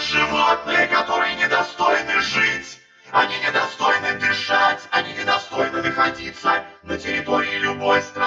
животные, которые недостойны жить. Они недостойны дышать, они недостойны находиться на территории любой страны.